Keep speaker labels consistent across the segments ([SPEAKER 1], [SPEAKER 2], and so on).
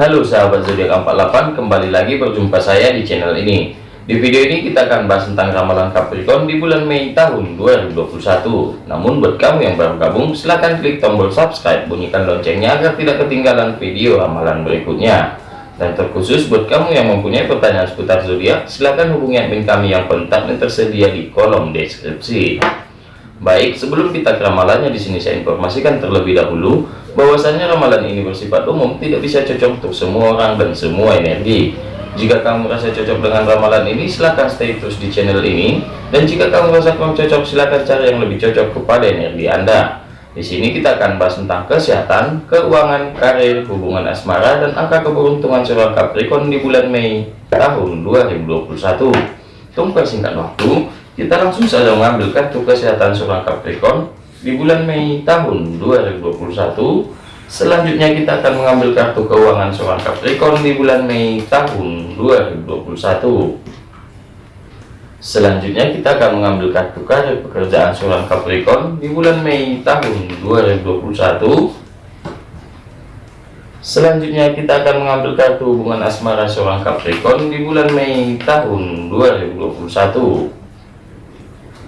[SPEAKER 1] Halo sahabat zodiak 48 kembali lagi berjumpa saya di channel ini. Di video ini kita akan bahas tentang ramalan Capricorn di bulan Mei tahun 2021 namun buat kamu yang baru gabung silahkan klik tombol subscribe bunyikan loncengnya agar tidak ketinggalan video ramalan berikutnya. Dan terkhusus buat kamu yang mempunyai pertanyaan seputar zodiak silahkan hubungi admin kami yang kontaknya tersedia di kolom deskripsi. Baik, sebelum kita ke ramalannya di sini saya informasikan terlebih dahulu bahwasanya ramalan ini bersifat umum, tidak bisa cocok untuk semua orang dan semua energi. Jika kamu merasa cocok dengan ramalan ini, silahkan stay terus di channel ini. Dan jika kamu merasa kurang cocok, silahkan cari yang lebih cocok kepada energi Anda. Di sini kita akan bahas tentang kesehatan, keuangan, karir, hubungan asmara, dan angka keberuntungan seorang Capricorn di bulan Mei tahun 2021. Tunggu singkat waktu, kita langsung saja mengambil kartu kesehatan seorang Capricorn di bulan Mei tahun 2021. Selanjutnya kita akan mengambil kartu keuangan seorang Capricorn di bulan Mei tahun 2021. Selanjutnya kita akan mengambil kartu karir pekerjaan seorang Capricorn di bulan Mei tahun 2021. Selanjutnya kita akan mengambil kartu hubungan asmara seorang Capricorn di bulan Mei tahun 2021.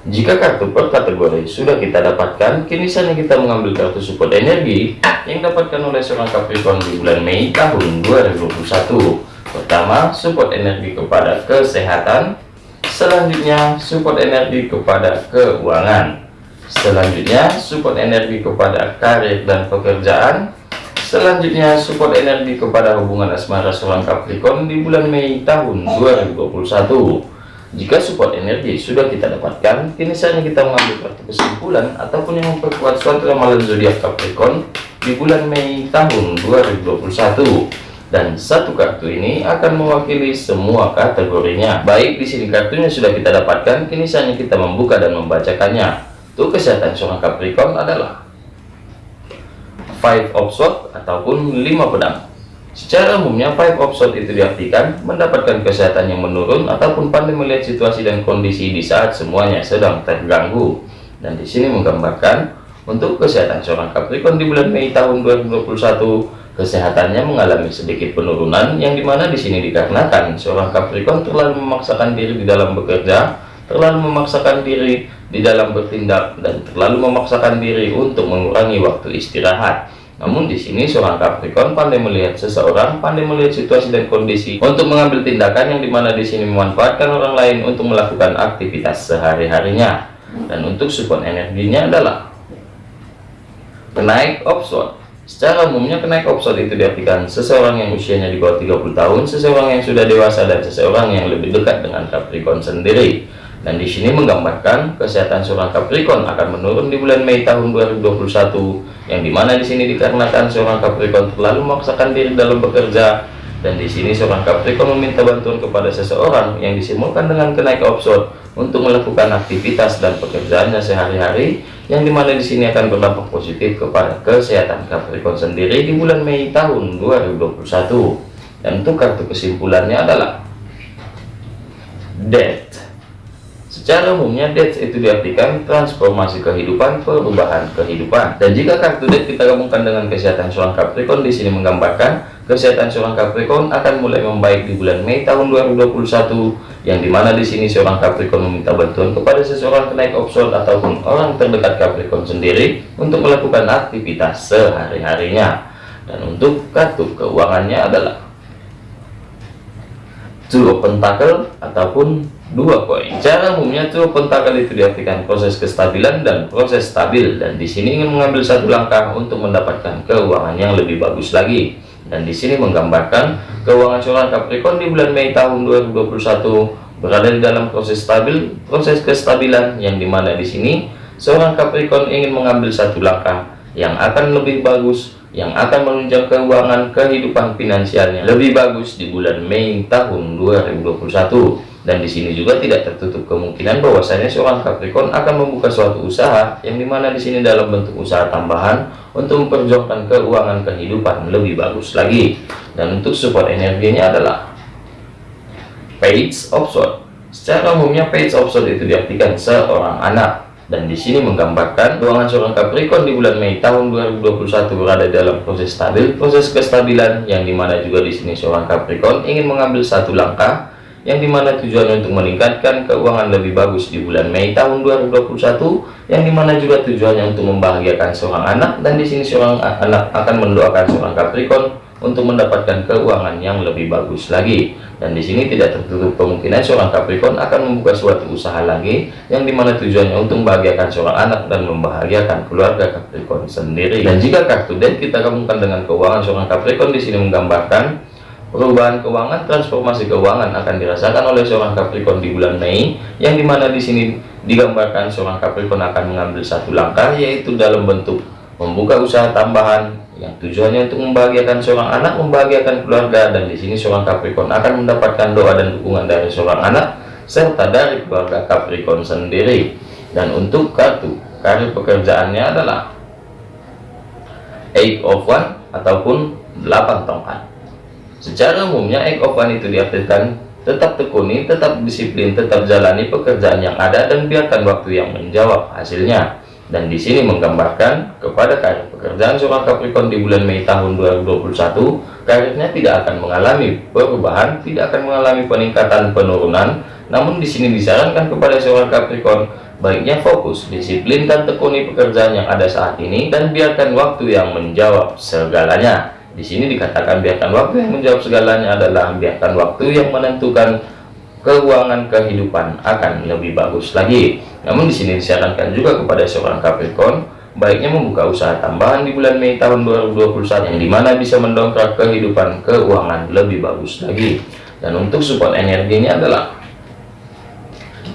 [SPEAKER 1] Jika kartu per kategori sudah kita dapatkan, kini saatnya kita mengambil kartu support energi yang dapatkan oleh seorang Capricorn di bulan Mei tahun 2021. Pertama, support energi kepada kesehatan. Selanjutnya, support energi kepada keuangan. Selanjutnya, support energi kepada karir dan pekerjaan. Selanjutnya, support energi kepada hubungan asmara seorang Capricorn di bulan Mei tahun 2021. Jika support energi sudah kita dapatkan, kini saatnya kita mengambil kartu kesimpulan ataupun yang memperkuat suatu ramalan zodiak Capricorn di bulan Mei tahun 2021. Dan satu kartu ini akan mewakili semua kategorinya. Baik, di sini kartunya sudah kita dapatkan, kini saatnya kita membuka dan membacakannya. Tuh kesehatan seorang Capricorn adalah Five of Swords ataupun lima pedang. Secara umumnya, five of swords itu diartikan mendapatkan kesehatan yang menurun ataupun pandai melihat situasi dan kondisi di saat semuanya sedang terganggu. Dan di sini menggambarkan untuk kesehatan seorang Capricorn di bulan Mei tahun 2021, kesehatannya mengalami sedikit penurunan yang di mana di sini dikarenakan seorang Capricorn terlalu memaksakan diri di dalam bekerja, terlalu memaksakan diri di dalam bertindak dan terlalu memaksakan diri untuk mengurangi waktu istirahat namun di sini seorang Capricorn pandai melihat seseorang, pandai melihat situasi dan kondisi untuk mengambil tindakan yang di mana di sini memanfaatkan orang lain untuk melakukan aktivitas sehari-harinya. Dan untuk support energinya adalah kenaik offshore. Secara umumnya kenaik offshore itu diartikan seseorang yang usianya di bawah 30 tahun, seseorang yang sudah dewasa dan seseorang yang lebih dekat dengan Capricorn sendiri. Dan di sini menggambarkan kesehatan seorang Capricorn akan menurun di bulan Mei tahun 2021, yang di mana di sini dikarenakan seorang Capricorn terlalu memaksakan diri dalam bekerja, dan di sini seorang Capricorn meminta bantuan kepada seseorang yang disimulkan dengan kenaik offshore untuk melakukan aktivitas dan pekerjaannya sehari-hari, yang di mana di sini akan berdampak positif kepada kesehatan Capricorn sendiri di bulan Mei tahun 2021. Dan untuk kartu kesimpulannya adalah Death Secara umumnya death itu diartikan transformasi kehidupan, perubahan kehidupan. Dan jika kartu death kita gabungkan dengan kesehatan seorang Capricorn di sini menggambarkan kesehatan seorang Capricorn akan mulai membaik di bulan Mei tahun 2021 yang di mana di sini seorang Capricorn meminta bantuan kepada seseorang kenaik offshore ataupun orang terdekat Capricorn sendiri untuk melakukan aktivitas sehari-harinya. Dan untuk kartu keuangannya adalah Two of Pentacle ataupun dua koin. Cara umumnya tuh pentakel itu diartikan proses kestabilan dan proses stabil dan di sini ingin mengambil satu langkah untuk mendapatkan keuangan yang lebih bagus lagi. Dan di sini menggambarkan keuangan seorang Capricorn di bulan Mei tahun 2021 berada di dalam proses stabil, proses kestabilan yang di mana di sini seorang Capricorn ingin mengambil satu langkah yang akan lebih bagus yang akan menunjang keuangan kehidupan finansialnya lebih bagus di bulan Mei tahun 2021 dan di sini juga tidak tertutup kemungkinan bahwasanya seorang Capricorn akan membuka suatu usaha yang di mana di sini dalam bentuk usaha tambahan untuk memperjuangkan keuangan kehidupan lebih bagus lagi. Dan untuk support energinya adalah page of sword secara umumnya page of sword itu diartikan seorang anak. Dan di sini menggambarkan keuangan seorang Capricorn di bulan Mei tahun 2021 berada dalam proses stabil, proses kestabilan yang di mana juga di sini seorang Capricorn ingin mengambil satu langkah yang di mana tujuannya untuk meningkatkan keuangan lebih bagus di bulan Mei tahun 2021 yang di mana juga tujuannya untuk membahagiakan seorang anak dan di sini seorang anak akan mendoakan seorang Capricorn untuk mendapatkan keuangan yang lebih bagus lagi. Dan di sini tidak tertutup kemungkinan seorang Capricorn akan membuka suatu usaha lagi yang di mana tujuannya untuk membahagiakan seorang anak dan membahagiakan keluarga Capricorn sendiri. Dan jika kartu deck kita gabungkan dengan keuangan seorang Capricorn di sini menggambarkan perubahan keuangan transformasi keuangan akan dirasakan oleh seorang Capricorn di bulan Mei yang di mana di sini digambarkan seorang Capricorn akan mengambil satu langkah yaitu dalam bentuk membuka usaha tambahan yang tujuannya untuk membahagiakan seorang anak, membahagiakan keluarga, dan di sini seorang Capricorn akan mendapatkan doa dan dukungan dari seorang anak serta dari keluarga Capricorn sendiri. Dan untuk kartu karir pekerjaannya adalah Eight of One ataupun 8 tongkat. Secara umumnya One itu diartikan tetap tekuni, tetap disiplin, tetap jalani pekerjaan yang ada dan biarkan waktu yang menjawab hasilnya. Dan di sini menggambarkan kepada karir pekerjaan seorang Capricorn di bulan Mei tahun 2021 karirnya tidak akan mengalami perubahan tidak akan mengalami peningkatan penurunan. Namun di sini disarankan kepada seorang Capricorn baiknya fokus disiplin dan tekuni pekerjaan yang ada saat ini dan biarkan waktu yang menjawab segalanya di sini dikatakan biarkan waktu yang menjawab segalanya adalah biarkan waktu yang menentukan keuangan kehidupan akan lebih bagus lagi. Namun di sini disarankan juga kepada seorang Capricorn baiknya membuka usaha tambahan di bulan Mei tahun 2021 yang di mana bisa mendongkrak kehidupan keuangan lebih bagus lagi. Dan untuk support energinya adalah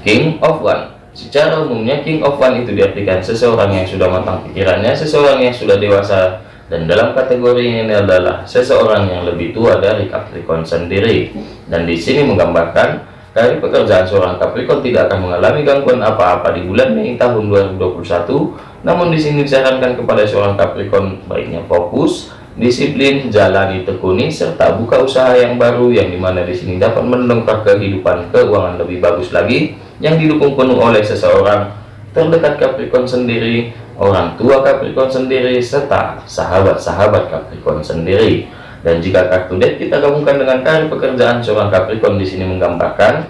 [SPEAKER 1] King of One. Secara umumnya King of One itu diartikan seseorang yang sudah matang pikirannya seseorang yang sudah dewasa dan dalam kategori ini adalah seseorang yang lebih tua dari Capricorn sendiri dan di sini menggambarkan dari pekerjaan seorang Capricorn tidak akan mengalami gangguan apa-apa di bulan Mei tahun 2021. Namun di sini disarankan kepada seorang Capricorn baiknya fokus, disiplin, jalani tekuni serta buka usaha yang baru yang di mana di sini dapat mendongkrak kehidupan keuangan lebih bagus lagi yang didukung penuh oleh seseorang terdekat Capricorn sendiri, orang tua Capricorn sendiri serta sahabat-sahabat Capricorn sendiri. Dan jika kartu deck kita gabungkan dengan karir pekerjaan seorang Capricorn di sini menggambarkan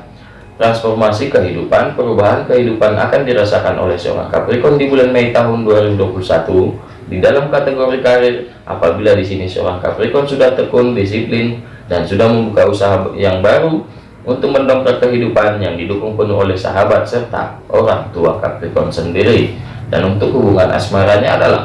[SPEAKER 1] transformasi kehidupan, perubahan kehidupan akan dirasakan oleh seorang Capricorn di bulan Mei tahun 2021 di dalam kategori karir apabila di sini seorang Capricorn sudah tekun, disiplin dan sudah membuka usaha yang baru untuk mendongkrak kehidupan yang didukung penuh oleh sahabat serta orang tua Capricorn sendiri. Dan untuk hubungan asmaranya adalah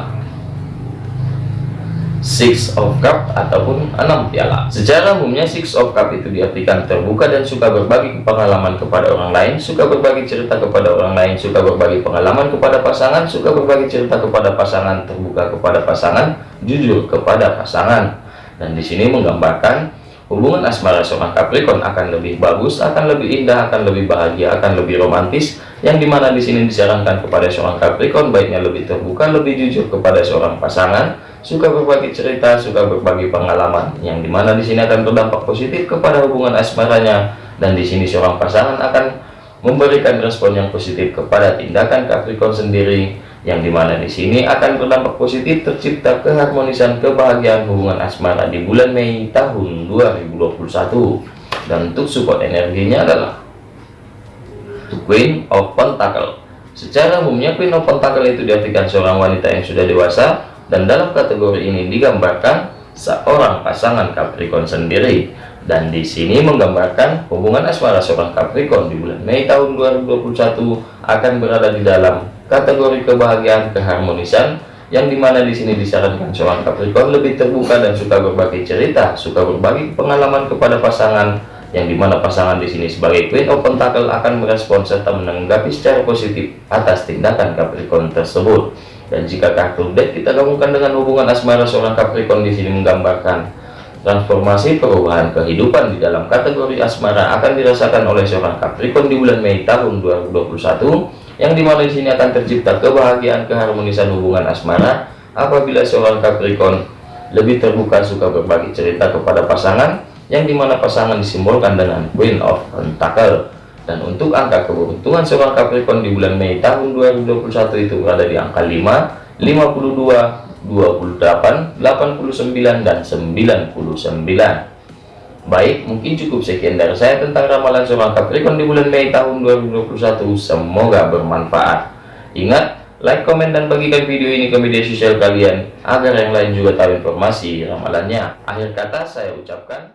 [SPEAKER 1] Six of Cup ataupun enam piala. Secara umumnya Six of Cup itu diartikan terbuka dan suka berbagi pengalaman kepada orang lain, suka berbagi cerita kepada orang lain, suka berbagi pengalaman kepada pasangan, suka berbagi cerita kepada pasangan, terbuka kepada pasangan, jujur kepada pasangan. Dan di sini menggambarkan hubungan asmara seorang Capricorn akan lebih bagus, akan lebih indah, akan lebih bahagia, akan lebih romantis, yang di mana di sini disarankan kepada seorang Capricorn baiknya lebih terbuka, lebih jujur kepada seorang pasangan, suka berbagi cerita, suka berbagi pengalaman, yang di mana di sini akan berdampak positif kepada hubungan asmaranya, dan di sini seorang pasangan akan memberikan respon yang positif kepada tindakan Capricorn sendiri, yang di mana di sini akan berdampak positif tercipta keharmonisan kebahagiaan hubungan asmara di bulan Mei tahun 2021. Dan untuk support energinya adalah Queen of Pentacle. Secara umumnya Queen of Pentacle itu diartikan seorang wanita yang sudah dewasa dan dalam kategori ini digambarkan seorang pasangan Capricorn sendiri dan di sini menggambarkan hubungan asmara seorang Capricorn di bulan Mei tahun 2021 akan berada di dalam kategori kebahagiaan keharmonisan yang di mana di sini disarankan seorang Capricorn lebih terbuka dan suka berbagi cerita, suka berbagi pengalaman kepada pasangan yang di mana pasangan di sini sebagai Queen of Pentacle akan merespon serta menanggapi secara positif atas tindakan Capricorn tersebut. Dan jika kartu deck kita gabungkan dengan hubungan asmara seorang Capricorn di sini menggambarkan transformasi perubahan kehidupan di dalam kategori asmara akan dirasakan oleh seorang Capricorn di bulan Mei tahun 2021 yang di mana di sini akan tercipta kebahagiaan keharmonisan hubungan asmara. Apabila seorang Capricorn lebih terbuka suka berbagi cerita kepada pasangan yang di mana pasangan disimbolkan dengan Queen of Pentacle dan untuk angka keberuntungan seorang Capricorn di bulan Mei tahun 2021 itu berada di angka 5 52 28 89 dan 99 Baik, mungkin cukup sekian dari saya tentang ramalan seorang Capricorn di bulan Mei tahun 2021. Semoga bermanfaat. Ingat, like, komen, dan bagikan video ini ke media sosial kalian agar yang lain juga tahu informasi ramalannya. Akhir kata saya ucapkan